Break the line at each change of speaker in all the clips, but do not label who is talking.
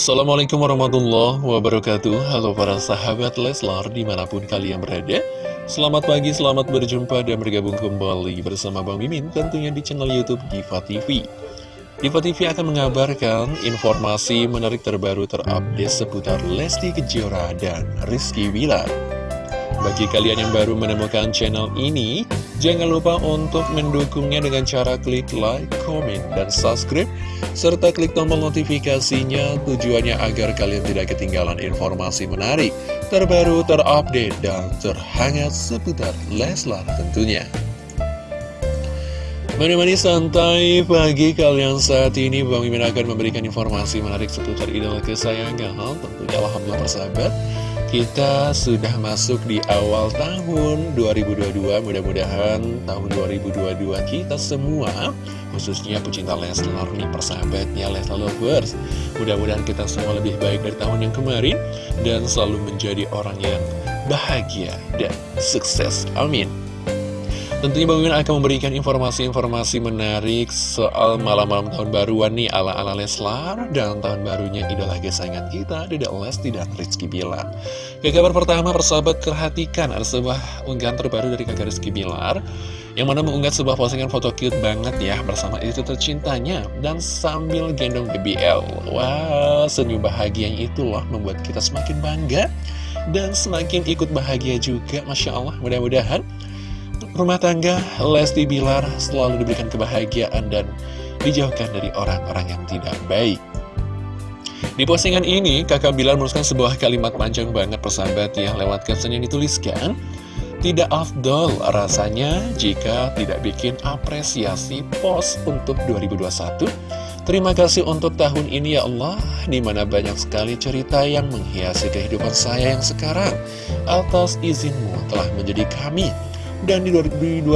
Assalamualaikum warahmatullahi wabarakatuh. Halo para sahabat Leslar di mana pun kalian berada. Selamat pagi, selamat berjumpa dan bergabung kembali bersama Bang Mimin Tentunya di channel Youtube Diva TV Diva TV akan mengabarkan informasi menarik terbaru terupdate seputar Lesti Kejora dan Rizky Wilar bagi kalian yang baru menemukan channel ini, jangan lupa untuk mendukungnya dengan cara klik like, comment, dan subscribe, serta klik tombol notifikasinya tujuannya agar kalian tidak ketinggalan informasi menarik, terbaru, terupdate, dan terhangat seputar Leslar tentunya. Menemani santai pagi kalian saat ini Bang Mimin akan memberikan informasi menarik seputar idola kesayangan Tentunya Alhamdulillah persahabat kita sudah masuk di awal tahun 2022 Mudah-mudahan tahun 2022 kita semua Khususnya pecinta Leslar nih persahabatnya Leslar Lovers Mudah-mudahan kita semua lebih baik dari tahun yang kemarin Dan selalu menjadi orang yang bahagia dan sukses. Amin Tentunya Bang Mimin akan memberikan informasi-informasi menarik soal malam-malam tahun baruan nih ala-ala Leslar dan tahun barunya idola kesayangan kita, Dede Lesti dan Rizky Bilar. Ke kabar pertama, persahabat perhatikan ada sebuah unggahan terbaru dari kakak Rizky Bilar yang mana mengunggah sebuah postingan foto cute banget ya bersama itu tercintanya dan sambil gendong BBL. Wah, wow, senyum bahagianya itu loh membuat kita semakin bangga dan semakin ikut bahagia juga, Masya Allah. Mudah-mudahan rumah tangga Lesti Bilar selalu diberikan kebahagiaan dan dijauhkan dari orang-orang yang tidak baik. Di postingan ini, kakak Bilar menuliskan sebuah kalimat panjang banget persahabat yang lewat caption yang dituliskan. Tidak afdol rasanya jika tidak bikin apresiasi pos untuk 2021. Terima kasih untuk tahun ini ya Allah, di mana banyak sekali cerita yang menghiasi kehidupan saya yang sekarang. Atas izinmu telah menjadi kami dan di 2021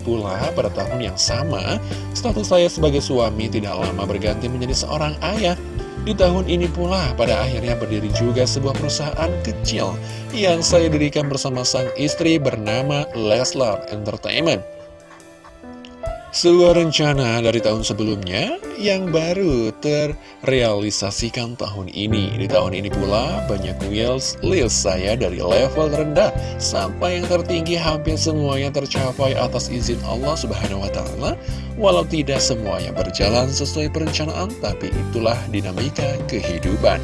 pula, pada tahun yang sama, status saya sebagai suami tidak lama berganti menjadi seorang ayah. Di tahun ini pula, pada akhirnya berdiri juga sebuah perusahaan kecil yang saya dirikan bersama sang istri bernama Leslar Entertainment. Sebuah rencana dari tahun sebelumnya yang baru terrealisasikan tahun ini. Di tahun ini pula banyak wheels list saya dari level rendah sampai yang tertinggi hampir semuanya tercapai atas izin Allah Subhanahu wa taala. Walau tidak semuanya berjalan sesuai perencanaan, tapi itulah dinamika kehidupan.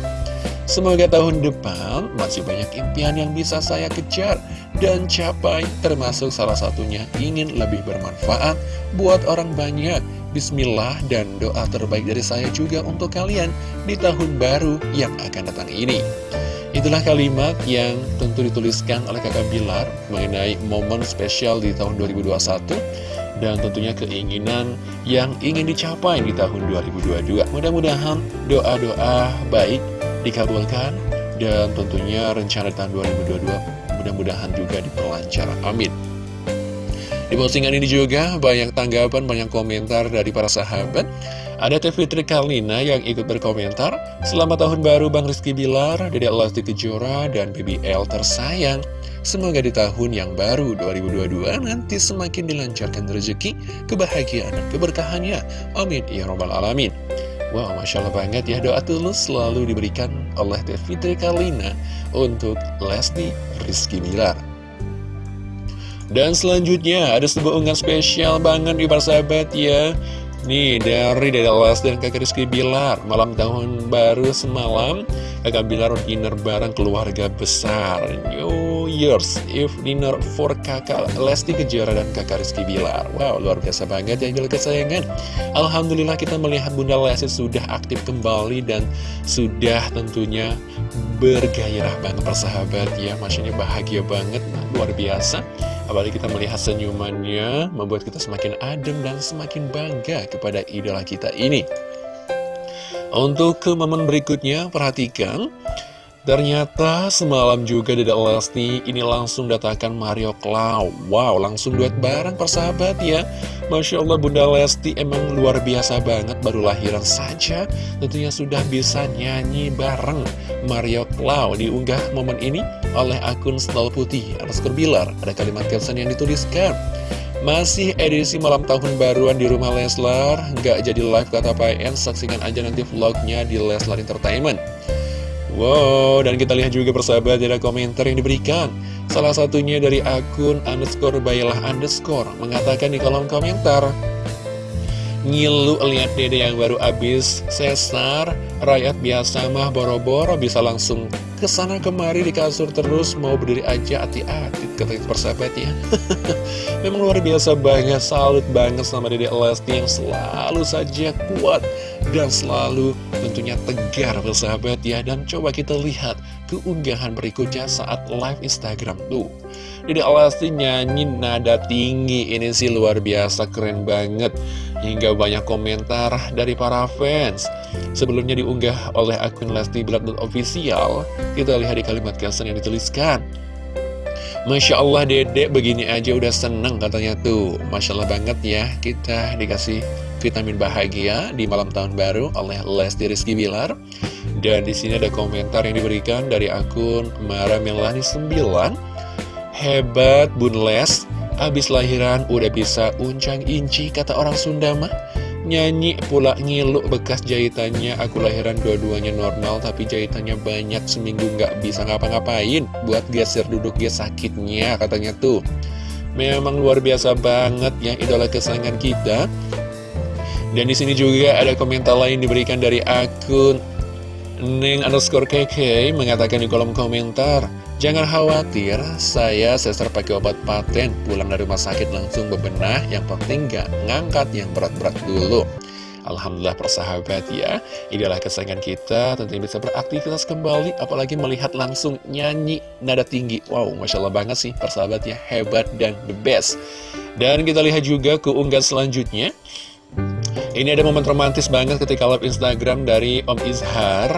Semoga tahun depan masih banyak impian yang bisa saya kejar dan capai termasuk salah satunya ingin lebih bermanfaat buat orang banyak. Bismillah dan doa terbaik dari saya juga untuk kalian di tahun baru yang akan datang ini. Itulah kalimat yang tentu dituliskan oleh kakak Bilar mengenai momen spesial di tahun 2021 dan tentunya keinginan yang ingin dicapai di tahun 2022. Mudah-mudahan doa-doa baik dikabulkan dan tentunya rencana tahun 2022 mudah-mudahan juga diperlancar. Amin. Di postingan ini juga banyak tanggapan, banyak komentar dari para sahabat. Ada Teh Fitri Karlina yang ikut berkomentar, Selamat tahun baru Bang Rizky Bilar, Dede Lesti Kejora, dan BBL tersayang. Semoga di tahun yang baru 2022 nanti semakin dilancarkan rezeki, kebahagiaan, dan keberkahannya. Amin. Ya Robbal Alamin. Wow, Masya Allah banget ya. Doa tulus selalu diberikan oleh Fitri Karlina untuk Lesti Rizky Bilar. Dan selanjutnya ada sebuah unggahan spesial banget di persahabat ya. Nih dari Dede Les dan kakak Rizky Bilar Malam tahun baru semalam Kakak Bilar dinner bareng keluarga besar. New Year's Eve dinner for kakak Lesti Kejora dan kakak Rizky Bilar. Wow luar biasa banget ya gila kesayangan. Alhamdulillah kita melihat Bunda Lesti sudah aktif kembali Dan sudah tentunya bergairah banget persahabat ya. Maksudnya bahagia banget luar biasa. Apalagi kita melihat senyumannya membuat kita semakin adem dan semakin bangga kepada idola kita ini. Untuk ke momen berikutnya, perhatikan. Ternyata semalam juga Dede Lesti ini langsung datangkan Mario Cloud Wow, langsung duet bareng persahabat ya. Masya Allah Bunda Lesti emang luar biasa banget Baru lahiran saja. Tentunya sudah bisa nyanyi bareng Mario Cloud Diunggah momen ini oleh akun Snow Putih Underscore Bilar. Ada kalimat caption yang dituliskan Masih edisi malam tahun baruan di rumah Leslar. Nggak jadi live kata PN Saksikan aja nanti vlognya di Leslar Entertainment. Wow, dan kita lihat juga persahabat ada komentar yang diberikan. Salah satunya dari akun underscore bayalah underscore Mengatakan di kolom komentar Ngilu lihat dede yang baru habis sesar Rakyat biasa mah boro-boro bisa langsung ke sana kemari di kasur terus Mau berdiri aja hati-hati kata persahabat ya. Memang luar biasa banget Salut banget sama dede Lesti yang selalu saja kuat Dan selalu tentunya tegar persahabat ya. Dan coba kita lihat keunggahan berikutnya saat live Instagram tuh. Dede Lesti nyanyi nada tinggi Ini sih luar biasa keren banget. Hingga banyak komentar dari para fans. Sebelumnya diunggah oleh akun Lesti Bilar Official Kita lihat di kalimat caption yang dituliskan. Masya Allah dedek begini aja udah seneng katanya tuh. Masya Allah banget ya kita dikasih vitamin bahagia di malam tahun baru oleh Lesti Rizky Bilar. Dan di sini ada komentar yang diberikan dari akun Mara Melani 9 Hebat Bun Les. Abis lahiran udah bisa uncang inci kata orang Sunda mah. Nyanyi pula ngilu bekas jahitannya. Aku lahiran dua-duanya normal Tapi jahitannya banyak seminggu nggak bisa ngapa-ngapain. Buat geser duduk dia sakitnya katanya tuh. Memang luar biasa banget ya idola kesayangan kita Dan di sini juga ada komentar lain diberikan dari akun Neng underscore KK mengatakan di kolom komentar Jangan khawatir, saya sester pakai obat paten, pulang dari rumah sakit langsung bebenah, yang penting gak ngangkat yang berat-berat dulu. Alhamdulillah persahabat ya, inilah kesayangan kita, tentunya bisa beraktivitas kembali, apalagi melihat langsung nyanyi nada tinggi. Wow, Masya Allah banget sih persahabat ya, hebat dan the best. Dan kita lihat juga keunggahan selanjutnya. Ini ada momen romantis banget ketika live Instagram dari Om Izhar,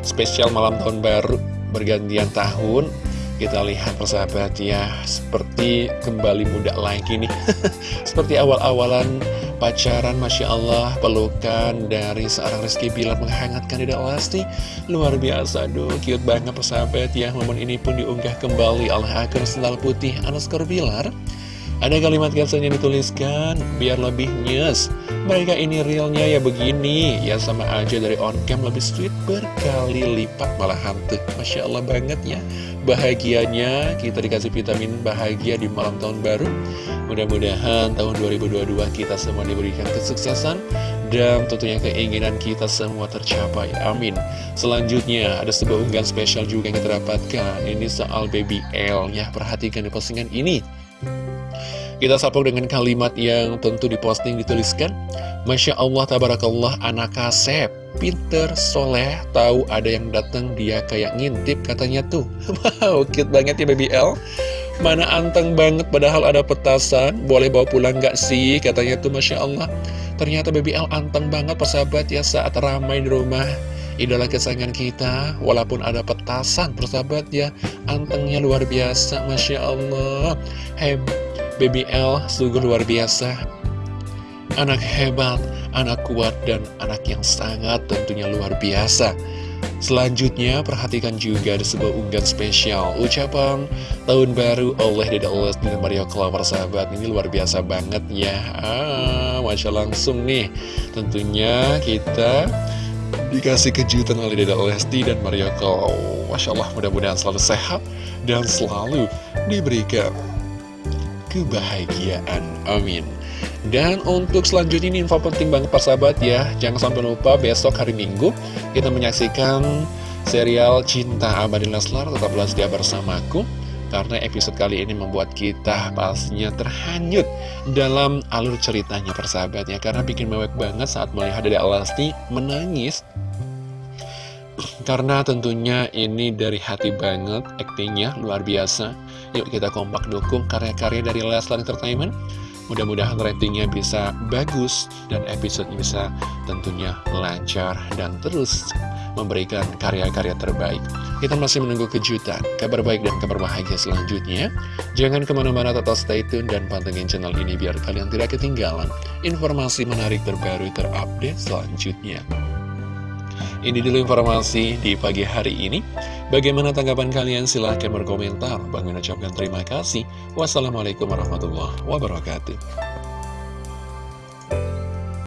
spesial malam tahun baru bergantian tahun. Kita lihat persahabat ya seperti kembali muda lagi nih. Seperti awal-awalan pacaran Masya Allah pelukan dari seorang Rizky Bilar menghangatkan Dede Lesti luar biasa aduh cute banget persahabat ya. Momen ini pun diunggah kembali oleh akun sendal putih underscore Bilar ada kalimat caption yang dituliskan, biar lebih nyes. Mereka ini realnya ya begini, ya sama aja dari on cam lebih sweet berkali lipat malah hantu. Masya Allah banget ya. Bahagianya kita dikasih vitamin bahagia di malam tahun baru. Mudah-mudahan tahun 2022 kita semua diberikan kesuksesan dan tentunya keinginan kita semua tercapai. Amin. Selanjutnya ada sebuah unggahan spesial juga yang kita dapatkan. Ini soal baby L ya. Perhatikan di postingan ini. Kita sapuk dengan kalimat yang tentu diposting dituliskan Masya Allah tabarakallah anak kasep Pinter, soleh, tahu ada yang datang dia kayak ngintip katanya tuh. Wow, cute banget ya baby L. Mana anteng banget padahal ada petasan Boleh bawa pulang gak sih katanya tuh Masya Allah. Ternyata baby L anteng banget persahabat ya saat ramai di rumah. Idola kesayangan kita Walaupun ada petasan persahabat ya Antengnya luar biasa Masya Allah. Hebat Baby L sungguh luar biasa. Anak hebat, anak kuat, dan anak yang sangat tentunya luar biasa. Selanjutnya, perhatikan juga ada sebuah unggahan spesial. Ucapan tahun baru oleh Dede Oles dan Mario Clover sahabat. Ini luar biasa banget ya. Ah, Masya langsung nih. Tentunya kita dikasih kejutan oleh Dede Lesti dan Mario Clover Masya Allah, mudah-mudahan selalu sehat dan selalu diberikan kebahagiaan. Amin. Dan untuk selanjutnya ini info penting banget persahabat ya Jangan sampai lupa besok hari Minggu Kita menyaksikan serial Cinta Abadi Leslar Tetaplah setia bersamaku Karena episode kali ini membuat kita pastinya terhanyut Dalam alur ceritanya persahabat ya Karena bikin mewek banget saat melihat Dede Alasti menangis karena tentunya ini dari hati banget aktingnya luar biasa Yuk kita kompak dukung karya-karya dari Leslar Entertainment Mudah-mudahan ratingnya bisa bagus dan episode bisa tentunya lancar dan terus memberikan karya-karya terbaik. Kita masih menunggu kejutan, kabar baik dan kabar bahagia selanjutnya. Jangan ke mana-mana tetap stay tune dan pantengin channel ini biar kalian tidak ketinggalan informasi menarik terbaru terupdate selanjutnya. Ini dulu informasi di pagi hari ini. Bagaimana tanggapan kalian? Silahkan berkomentar. Bang ucapkan terima kasih. Wassalamualaikum warahmatullahi wabarakatuh.